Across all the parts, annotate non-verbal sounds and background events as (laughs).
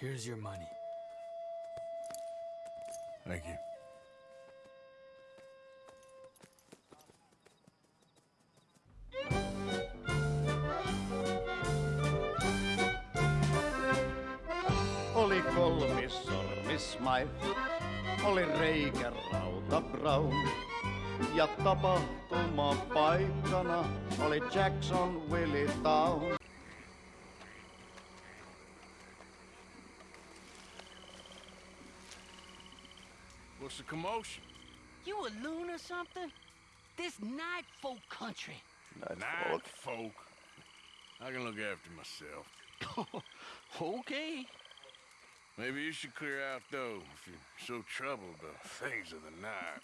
Here's your money. Thank you. Oli kolmis sormismaito, oli reikä rauta brown. Ja tapahtuma paikkana oli Jackson Willie Town. Commotion? You a loon or something? This night folk country. Night Night folk. folk. I can look after myself. (laughs) okay. Maybe you should clear out, though, if you're so troubled about things of the night.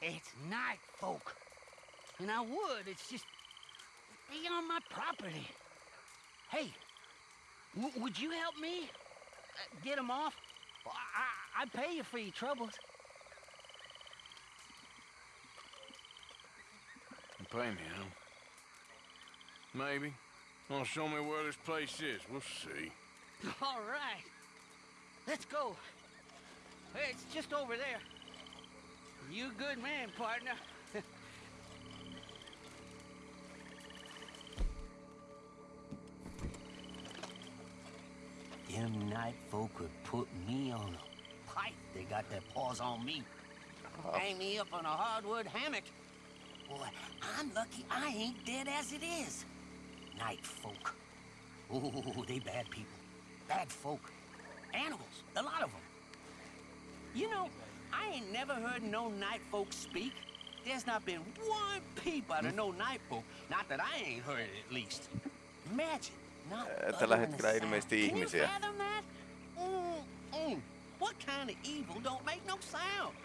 It's night folk. And I would, it's just... They on my property. Hey, w- would you help me? Uh, get them off? Well, I- I- I'd pay you for your troubles. You pay me, huh? Maybe. Well, show me where this place is. We'll see. (laughs) All right. Let's go. Hey, it's just over there. You good man, partner. Them night folk could put me on a pipe. They got their paws on me. Oh. Hang me up on a hardwood hammock. Boy, I'm lucky I ain't dead as it is. Night folk. Oh, they bad people. Bad folk. Animals, a lot of them. You know, I ain't never heard no night folk speak. There's not been one peep out of hmm? no night folk. Not that I ain't heard it, at least. Imagine, tällä hetkellä ilmeisesti Can you ihmisiä. fathom that? Mm, mm. What kind of evil don't make no sound?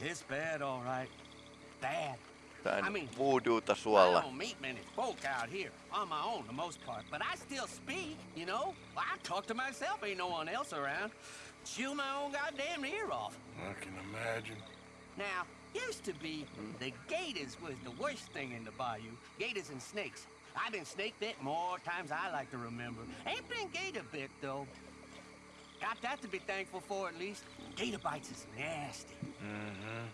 It's bad, all right. Bad. I mean, voodoota I don't meet many folk out here, on my own the most part, but I still speak, you know? I talk to myself, ain't no one else around. Chew my own goddamn ear off. I can imagine. Now, used to be, the gators was the worst thing in the bayou. Gators and snakes. I've been snake bit more times I like to remember. Ain't been gator bit, though. Got that to be thankful for, at least. Gator bites is nasty. Mm-hmm.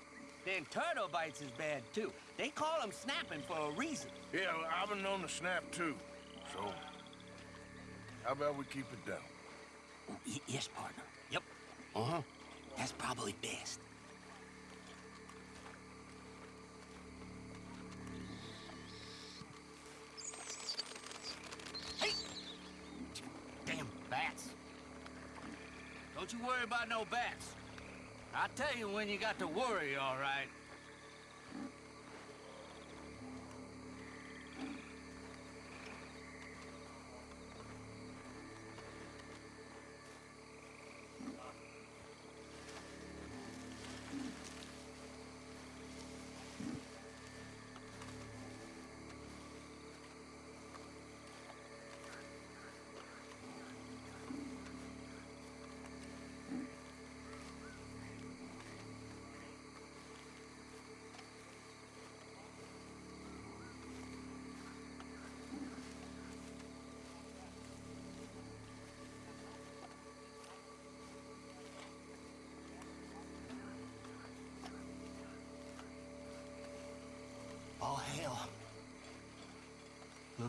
Then turtle bites is bad, too. They call them snapping for a reason. Yeah, well, I've been known to snap, too. So, how about we keep it down? Y- yes, partner. Yep. Uh-huh. That's probably best. You worry about no bats. I'll tell you when you got to worry, all right.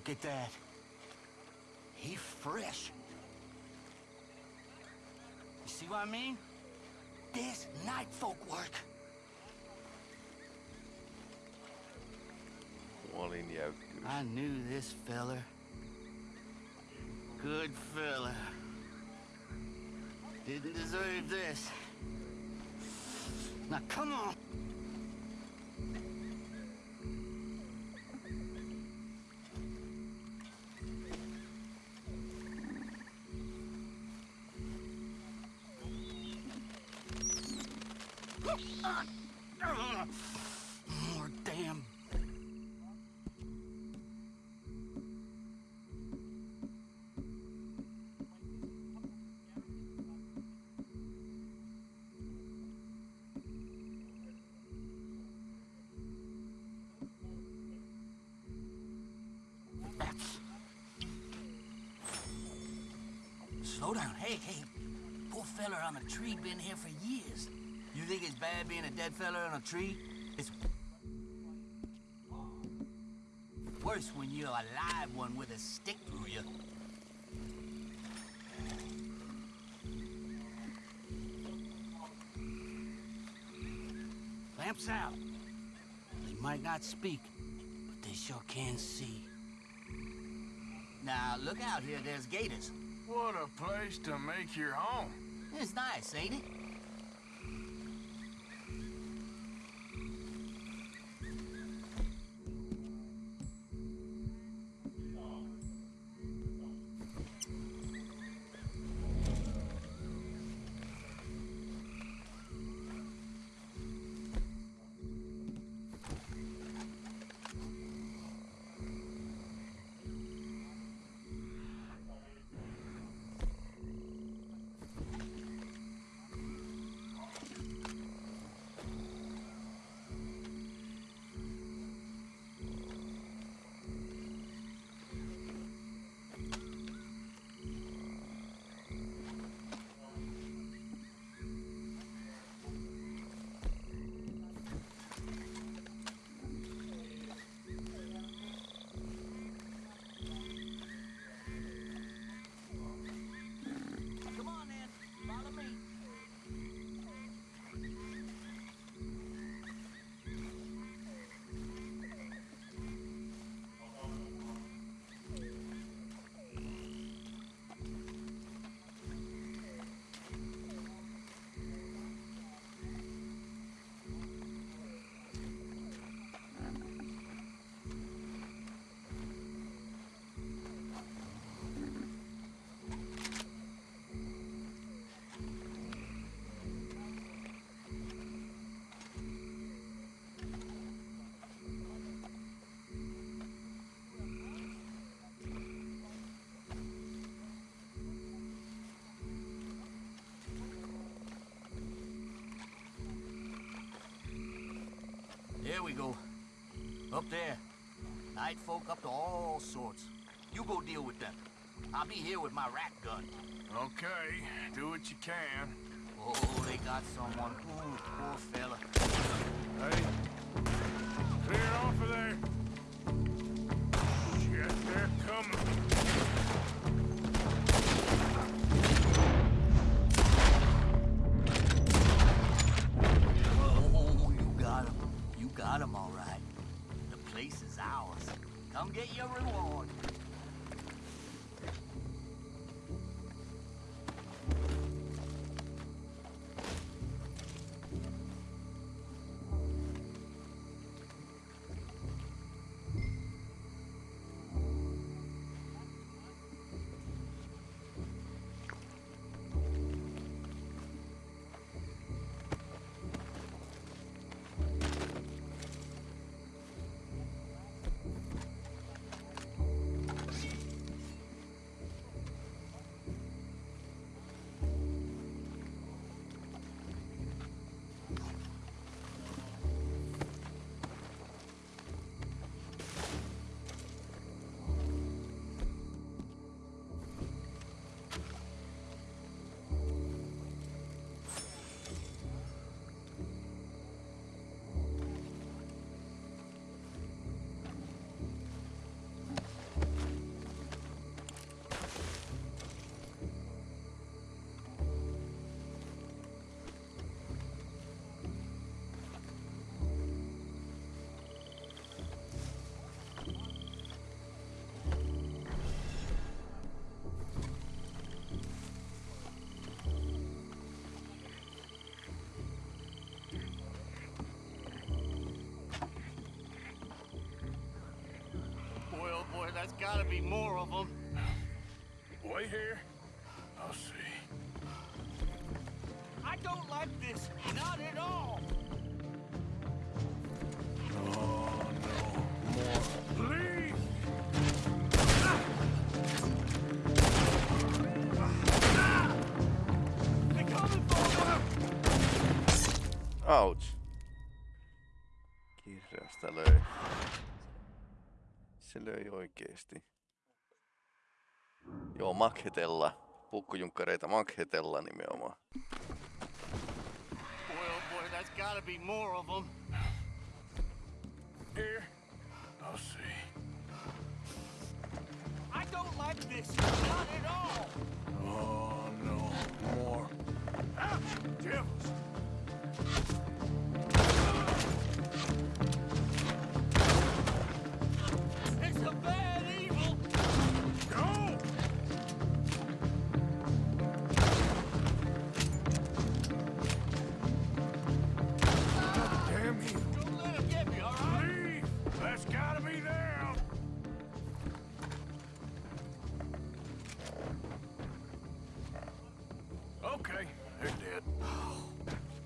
Look at that. He fresh. You see what I mean? This night folk work. I knew this feller. Good fella. Didn't deserve this. Now come on. Slow down. Hey, hey. Poor fella on a tree been here for years. You think it's bad being a dead fella on a tree? It's worse when you're a live one with a stick through you. Lamps out. They might not speak, but they sure can see. Now, look out here, there's gators. What a place to make your home. It's nice, ain't it? There we go. Up there. Night folk up to all sorts. You go deal with them. I'll be here with my rat gun. Okay, do what you can. Oh, they got someone. Ooh, poor fella. Hey, clear off of there. That's gotta be more of them. Wait here. I'll see. I don't like this. Löi oikeesti. Joo, makhetella. Pukkujunkkareita Maghetella nimenomaan. Boy, oh boy, that's gotta be more of them. Here. I'll see. I don't like this. Not at all. Oh, no. More. Ah, devils.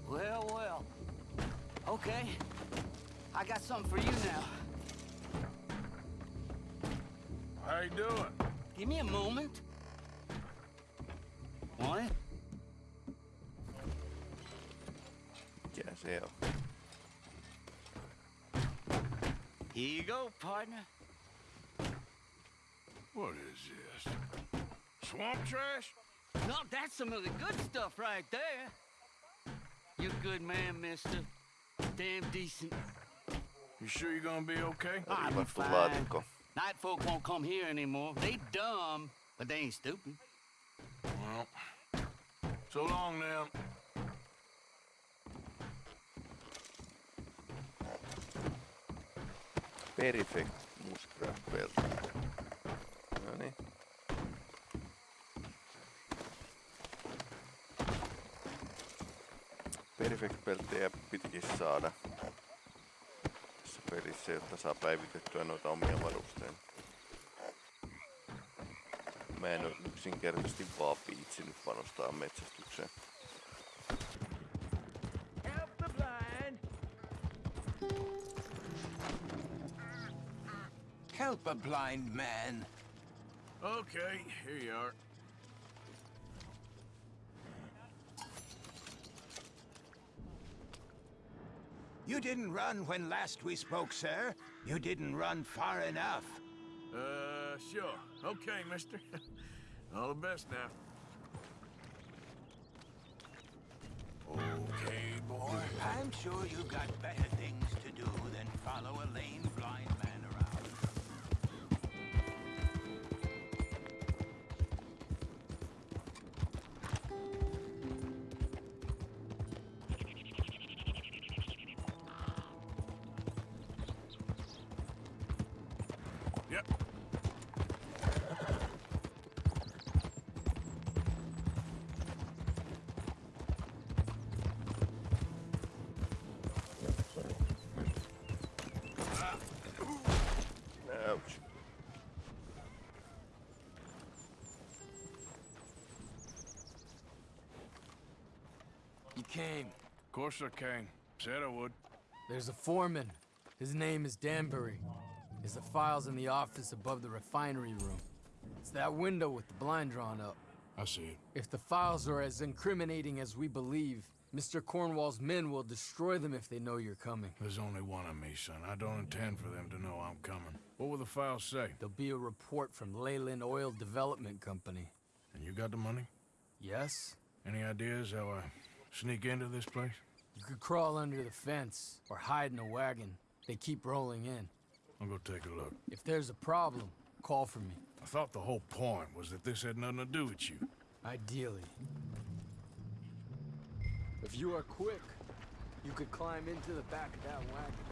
Well, well. Okay. I got something for you now. How you doing? Give me a moment. Want it? Mikä se? Here you go, partner. What is this? Swamp trash? No, that's some of the good stuff right there. You a good man, mister. Damn decent. You sure you're gonna be okay? I'm be Riivattu fine. Laatikko. Night folk won't come here anymore. They dumb, but they ain't stupid. Well, so long now. Perfect Muskrat Pelt. No niin. Perfect Beltejä pitikin saada tässä pelissä, jotta saa päivitettyä noita omia varusteita. Mä en oo yksinkertaisesti vaan viitsinyt panostaa metsästykseen. Help the blind. Help a blind man. Okay, here you are. You didn't run when last we spoke, sir. You didn't run far enough. Uh, sure. Okay, mister. (laughs) All the best now. Okay, boy. I'm sure you've got better things to do than follow a lame blind man You came. Of course I came. Said I would. There's a foreman. His name is Danbury. There's the files in the office above the refinery room. It's that window with the blind drawn up. I see it. If the files are as incriminating as we believe, Mr. Cornwall's men will destroy them if they know you're coming. There's only one of me, son. I don't intend for them to know I'm coming. What will the files say? There'll be a report from Leyland Oil Development Company. And you got the money? Yes? Any ideas how I sneak into this place? You could crawl under the fence or hide in a wagon. They keep rolling in. I'll go take a look. If there's a problem, call for me. I thought the whole point was that this had nothing to do with you. Ideally. If you are quick, you could climb into the back of that wagon.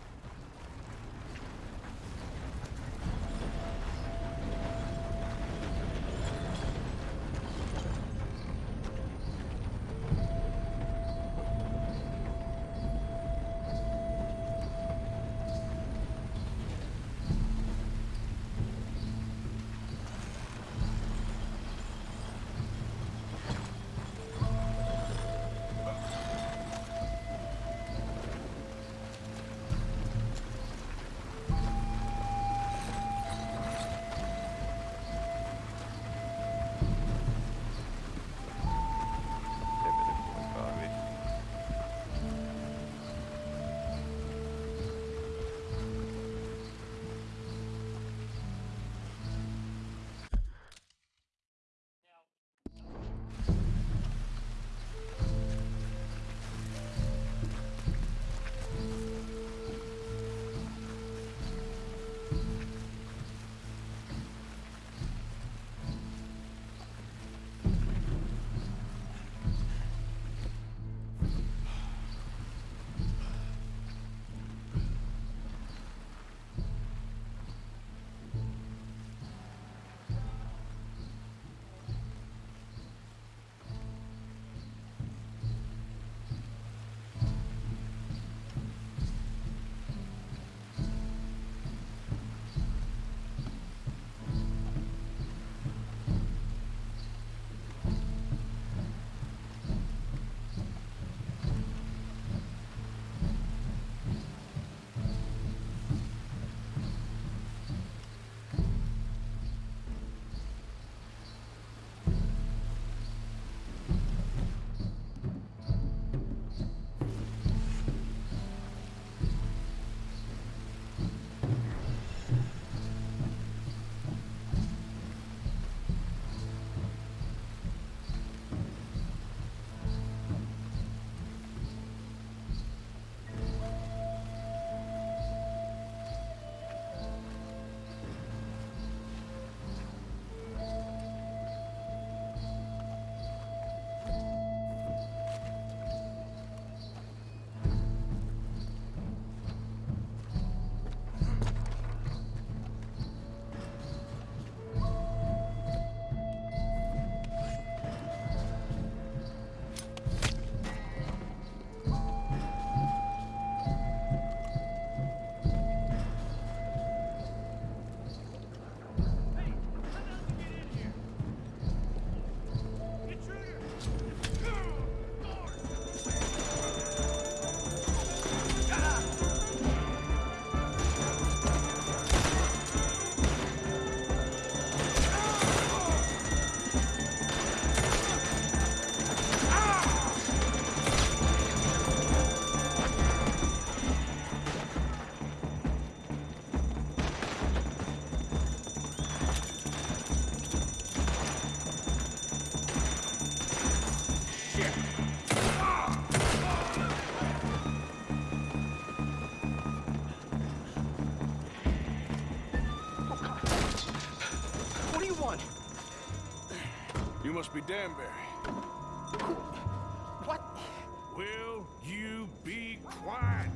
Danbury. What? Will you be quiet?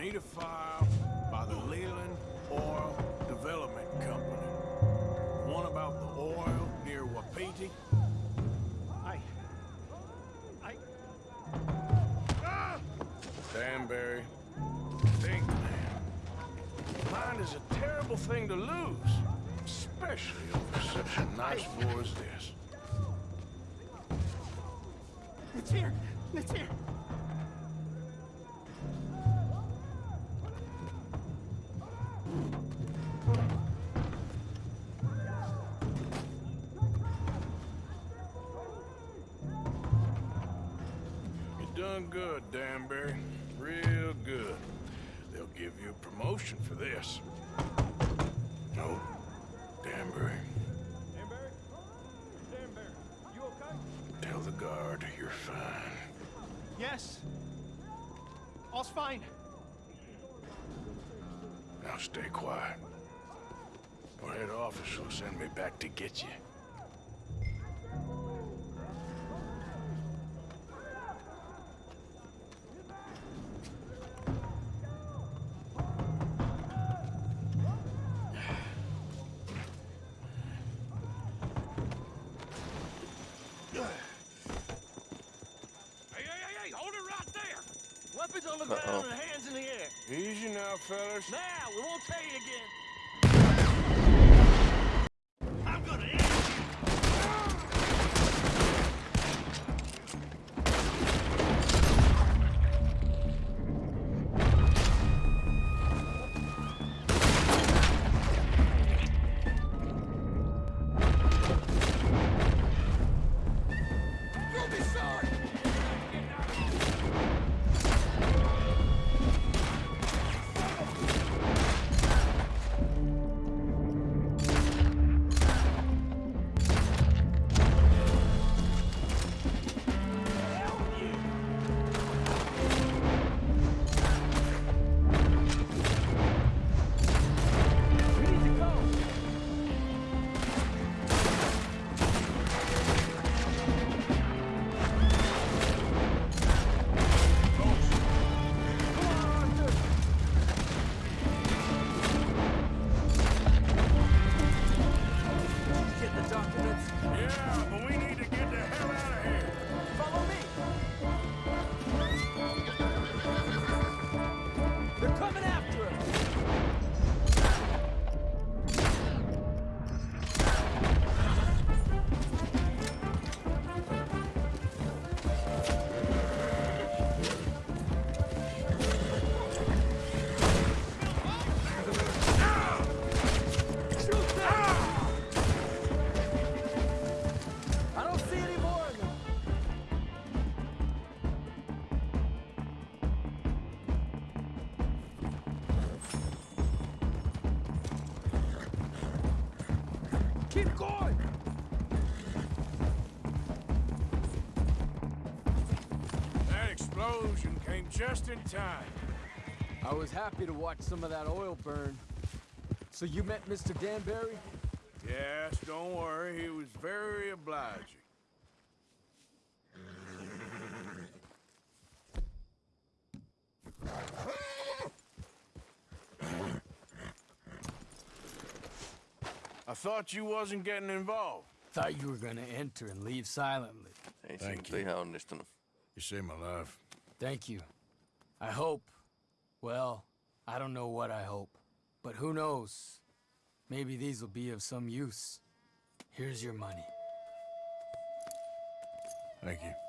Need a file by the Leland Oil Development Company. One about the oil near Wapiti. I... I... Danbury, think, man. Mine is a terrible thing to lose, especially over such a nice war as this. It's here! It's here! Back to get you. Hey, hey, hey, hey, hold it right there! Weapons on the ground Uh-oh. and hands in the air. Easy now, fellas. Now, we won't tell you again. Just in time. I was happy to watch some of that oil burn. So you met Mr. Danbury? Yes, don't worry. He was very obliging. I thought you wasn't getting involved. Thought you were gonna enter and leave silently. Ei se Thank nyt you. ihan onnistunut. You saved my life. Thank you. I hope. Well, I don't know what I hope. But who knows? Maybe these will be of some use. Here's your money. Thank you.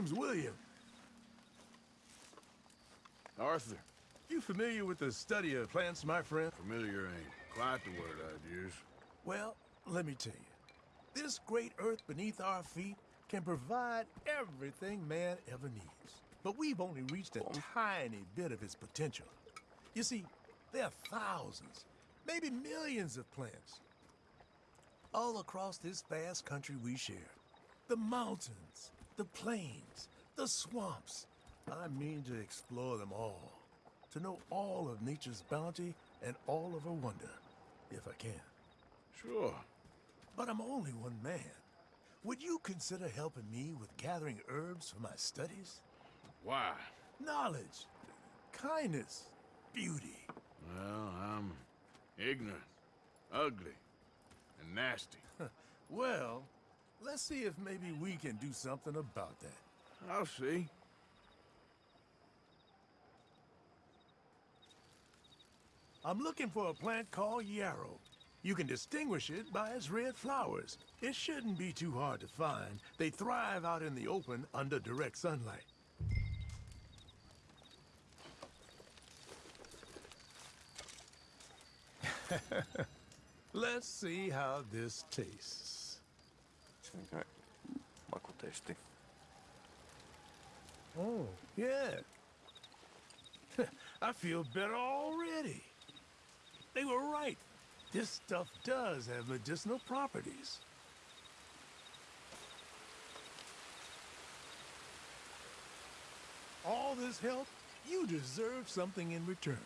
Name's William. Arthur. You familiar with the study of plants, my friend? Familiar ain't quite the word I'd use. Well, let me tell you. This great earth beneath our feet can provide everything man ever needs. But we've only reached a tiny bit of its potential. You see, there are thousands, maybe millions of plants all across this vast country we share. The mountains, the plains, the swamps. I mean to explore them all, to know all of nature's bounty and all of her wonder, if I can. Sure. But I'm only one man. Would you consider helping me with gathering herbs for my studies? Why? Knowledge, kindness, beauty. Well, I'm ignorant, ugly, and nasty. (laughs) Well, let's see if maybe we can do something about that. I'll see. I'm looking for a plant called yarrow. You can distinguish it by its red flowers. It shouldn't be too hard to find. They thrive out in the open under direct sunlight. (laughs) Let's see how this tastes. Okay. Makutesti. Oh, yeah. (laughs) I feel better already. They were right. This stuff does have medicinal properties. All this help, you deserve something in return.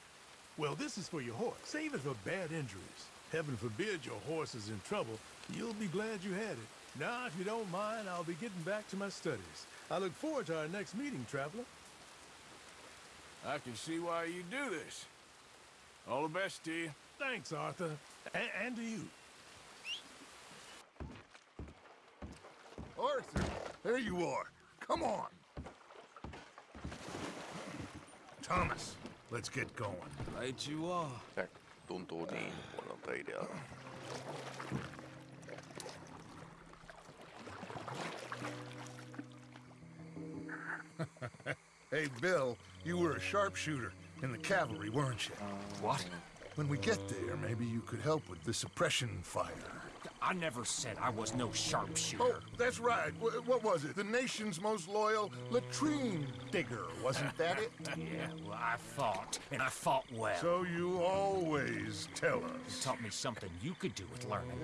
Well, this is for your horse. Save it for bad injuries. Heaven forbid your horse is in trouble. You'll be glad you had it. Now, if you don't mind, I'll be getting back to my studies. I look forward to our next meeting, traveler. I can see why you do this. All the best to you. Thanks, Arthur. A- and to you. Arthur, there you are. Come on. Thomas, let's get going. Right you are. Se tuntuu niin huonolta idealta. Hey, Bill, you were a sharpshooter in the cavalry, weren't you? What? When we get there, maybe you could help with the suppression fire. I never said I was no sharpshooter. Oh, that's right. Wh- what was it? The nation's most loyal latrine digger, wasn't (laughs) that it? Yeah, well, I fought, and I fought well. So you always tell us. You taught me something you could do with learning.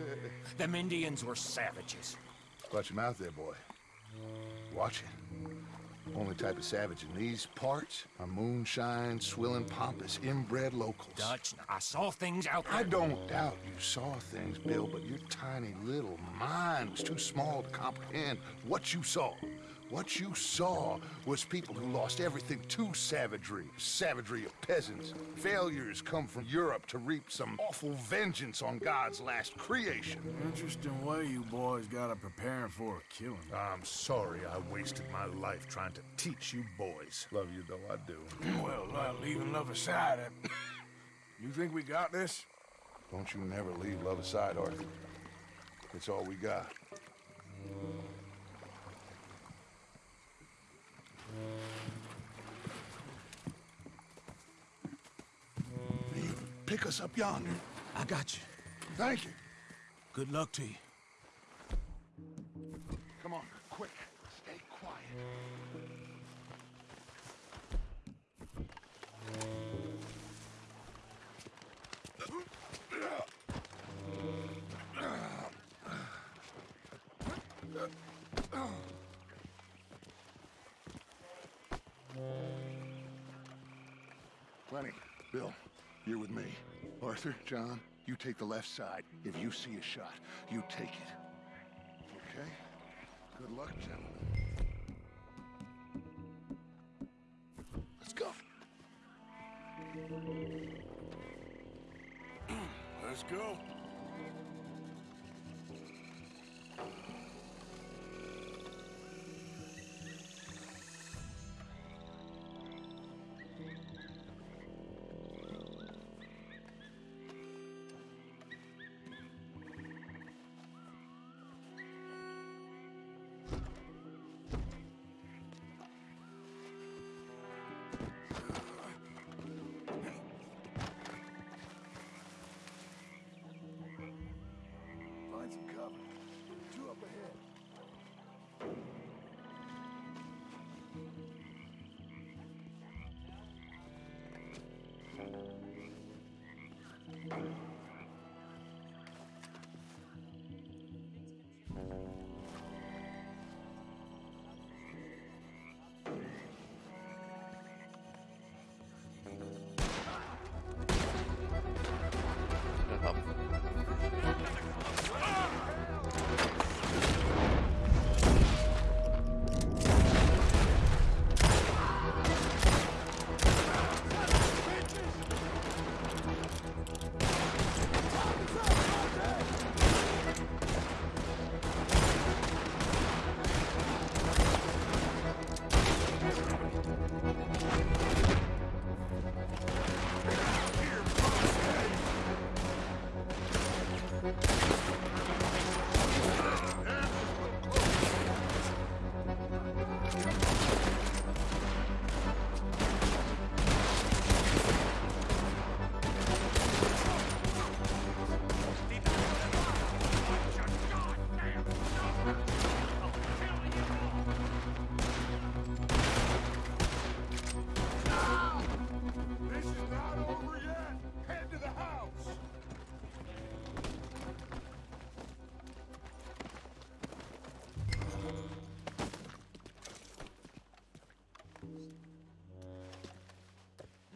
Them Indians were savages. Watch your mouth there, boy. Watch it. Only type of savage in these parts are moonshine, swilling, pompous, inbred locals. Dutch, I saw things out there. I don't doubt you saw things, Bill, but your tiny little mind was too small to comprehend what you saw. What you saw was people who lost everything to savagery. Savagery of peasants. Failures come from Europe to reap some awful vengeance on God's last creation. Interesting way you boys gotta prepare for a killing. I'm sorry I wasted my life trying to teach you boys. Love you though I do. Well, uh, leaving love aside, uh, (coughs) you think we got this? Don't you never leave love aside, Arthur. It's all we got. Pick us up yonder. I got you. Thank you. Good luck to you. Come on, quick. Stay quiet. Lenny, Bill, you're with me. Arthur, John, you take the left side. If you see a shot, you take it. Okay? Good luck, gentlemen. Let's go. Let's go.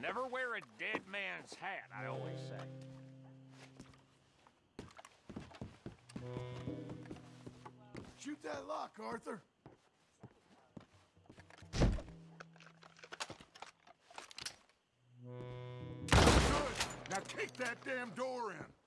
Never wear a dead man's hat, I always say. Shoot that lock, Arthur. Good. Now kick that damn door in.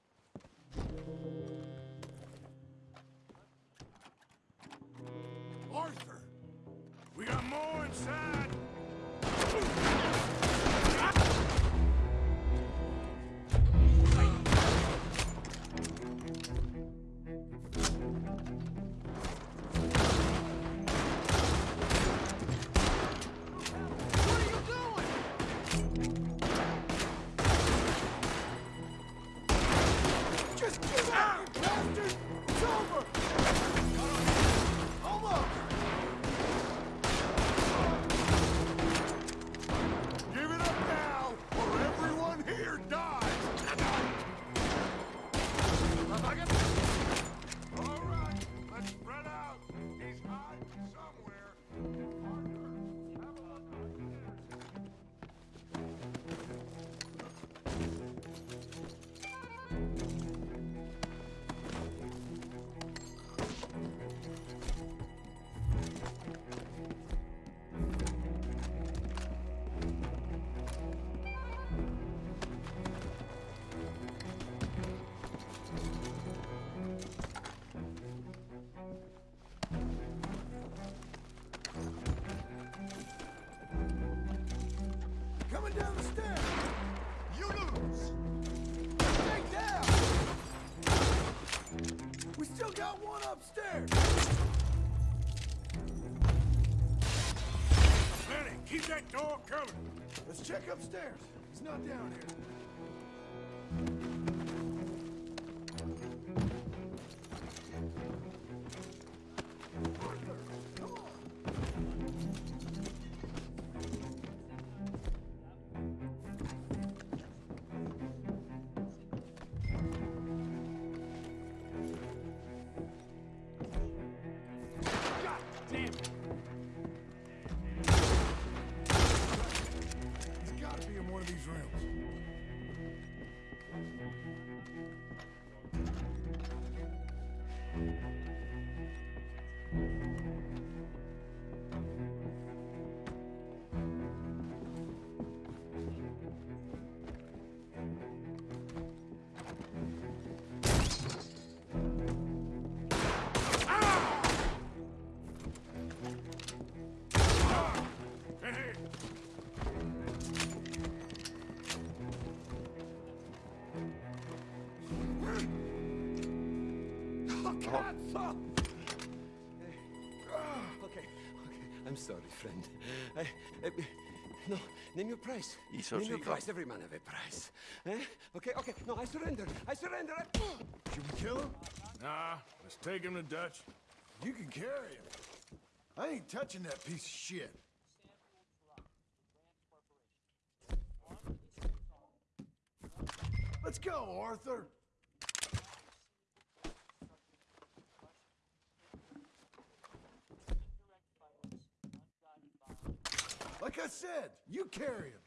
Let's check upstairs. He's not down here. stop. Okay, okay. I'm sorry, friend. I, I, no, name your price. Name your price. Every man have a price. Eh? Okay, okay. No, I surrender. I surrender. I... Should we kill him? Nah, let's take him to Dutch. You can carry him. I ain't touching that piece of shit. Let's go, Arthur. Like I said, you carry him.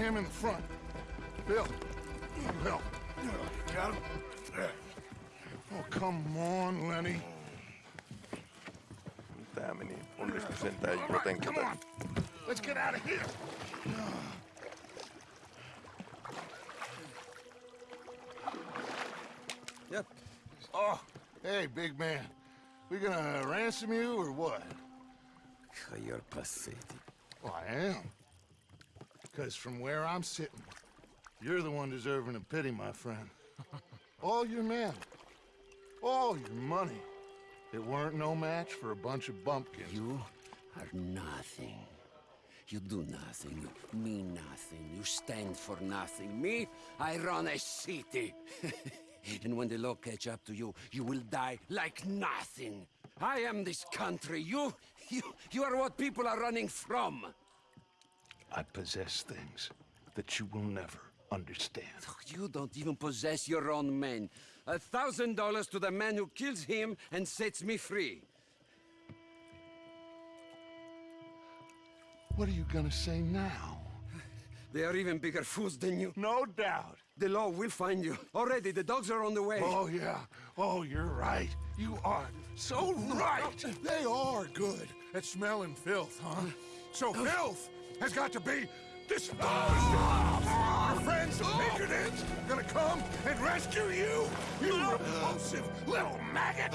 Him in the front. Bill, you help. Got him? Oh, come on, Lenny. Tää meni onnistu sentään All right, jotenkin. come on. Let's get out of here. Yep. Oh, hey, big man. We gonna ransom you or what? You're pathetic. Well, I am. Because from where I'm sitting, you're the one deserving of pity, my friend. (laughs) All your men, all your money, it weren't no match for a bunch of bumpkins. You are nothing. You do nothing. You mean nothing. You stand for nothing. Me, I run a city. (laughs) and when the law catch up to you, you will die like nothing. I am this country. You, you, you are what people are running from. I possess things that you will never understand. You don't even possess your own men. A thousand dollars to the man who kills him and sets me free. What are you gonna say now? They are even bigger fools than you. No doubt. The law will find you. Already, the dogs are on the way. Oh, yeah. Oh, you're right. You are so right. They are good at smelling filth, huh? So oh. filth has got to be disposed of. Your friends the Pinkertons gonna come and rescue you, you repulsive little maggot.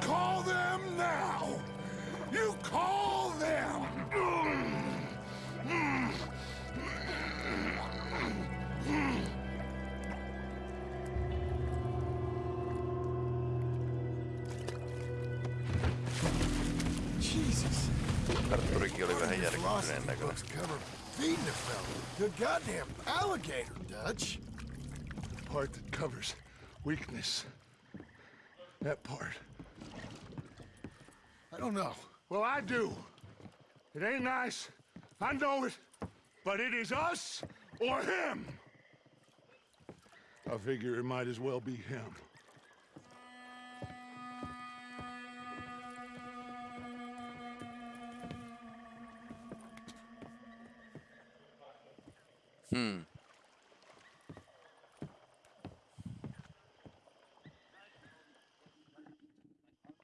Call them now. You call Cover feeding a fella. The goddamn alligator, Dutch. The Part that covers weakness. That part. I don't know. Well, I do. It ain't nice. I know it. But it is us or him. I figure it might as well be him. Hmm.